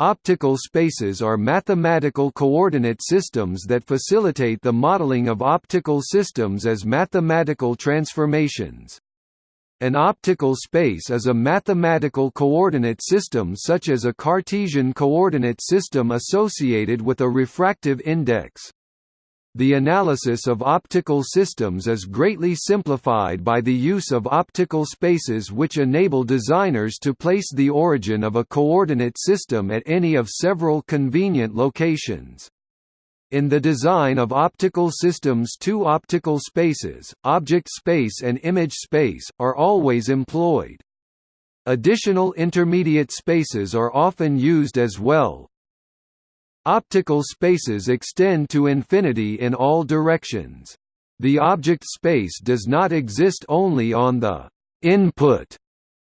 Optical spaces are mathematical coordinate systems that facilitate the modeling of optical systems as mathematical transformations. An optical space is a mathematical coordinate system such as a Cartesian coordinate system associated with a refractive index. The analysis of optical systems is greatly simplified by the use of optical spaces which enable designers to place the origin of a coordinate system at any of several convenient locations. In the design of optical systems two optical spaces, object space and image space, are always employed. Additional intermediate spaces are often used as well, Optical spaces extend to infinity in all directions. The object space does not exist only on the «input»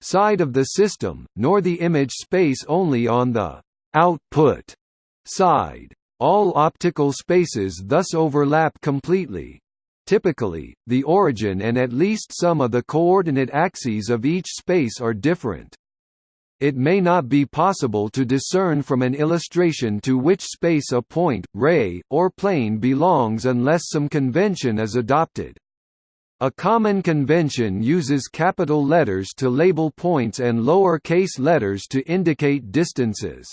side of the system, nor the image space only on the «output» side. All optical spaces thus overlap completely. Typically, the origin and at least some of the coordinate axes of each space are different. It may not be possible to discern from an illustration to which space a point, ray, or plane belongs unless some convention is adopted. A common convention uses capital letters to label points and lower-case letters to indicate distances.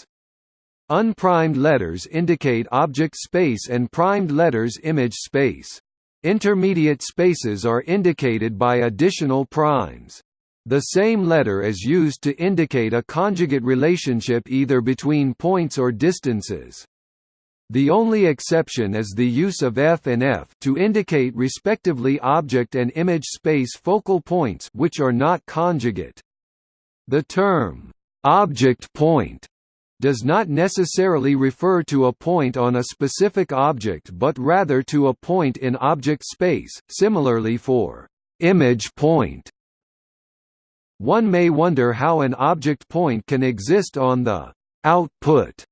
Unprimed letters indicate object space and primed letters image space. Intermediate spaces are indicated by additional primes. The same letter is used to indicate a conjugate relationship either between points or distances. The only exception is the use of f and f to indicate respectively object and image space focal points which are not conjugate. The term object point does not necessarily refer to a point on a specific object but rather to a point in object space. Similarly for image point one may wonder how an object point can exist on the «output»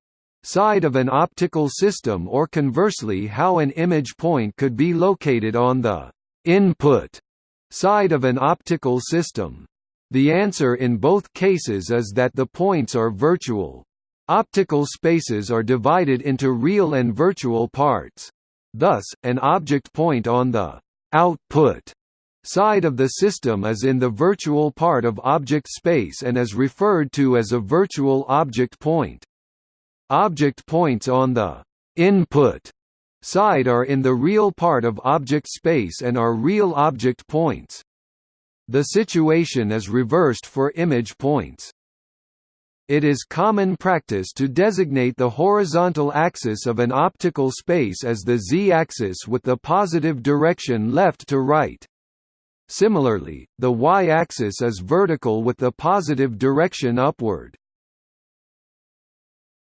side of an optical system or conversely how an image point could be located on the «input» side of an optical system. The answer in both cases is that the points are virtual. Optical spaces are divided into real and virtual parts. Thus, an object point on the «output» side of the system is in the virtual part of object space and is referred to as a virtual object point. Object points on the input side are in the real part of object space and are real object points. The situation is reversed for image points. It is common practice to designate the horizontal axis of an optical space as the z-axis with the positive direction left to right. Similarly, the y-axis is vertical with the positive direction upward.